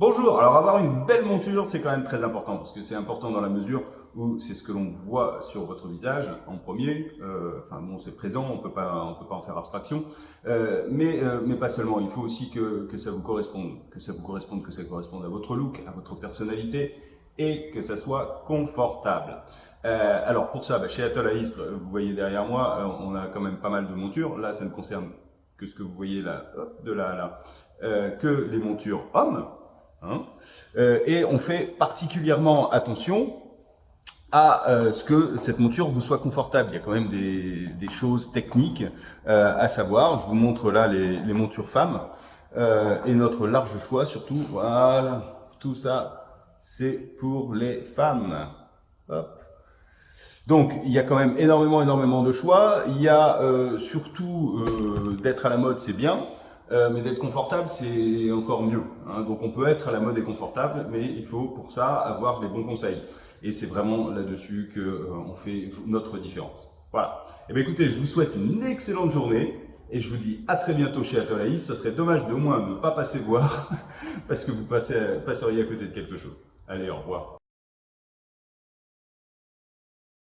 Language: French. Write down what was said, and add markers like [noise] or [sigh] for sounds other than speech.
Bonjour, alors avoir une belle monture, c'est quand même très important, parce que c'est important dans la mesure où c'est ce que l'on voit sur votre visage en premier, euh, enfin bon, c'est présent, on peut pas, on peut pas en faire abstraction, euh, mais, euh, mais pas seulement, il faut aussi que, que ça vous corresponde, que ça vous corresponde, que ça corresponde à votre look, à votre personnalité, et que ça soit confortable. Euh, alors pour ça, bah, chez Atoll à Istres, vous voyez derrière moi, euh, on a quand même pas mal de montures, là ça ne concerne que ce que vous voyez là, de là à là, euh, que les montures hommes, Hein euh, et on fait particulièrement attention à euh, ce que cette monture vous soit confortable. Il y a quand même des, choses techniques euh, à savoir. Je vous montre là les, montures femmes et notre large choix surtout. Voilà, tout ça, c'est pour les femmes. Donc, il y a quand même énormément, énormément de choix. Il y a surtout d'être à la mode, c'est bien. Euh, mais d'être confortable, c'est encore mieux. Hein. Donc on peut être à la mode et confortable, mais il faut pour ça avoir les bons conseils. Et c'est vraiment là-dessus qu'on euh, fait notre différence. Voilà. Et eh bien écoutez, je vous souhaite une excellente journée et je vous dis à très bientôt chez Atolaïs. Ça serait dommage de moins ne pas passer voir [laughs] parce que vous passeriez à côté de quelque chose. Allez, au revoir.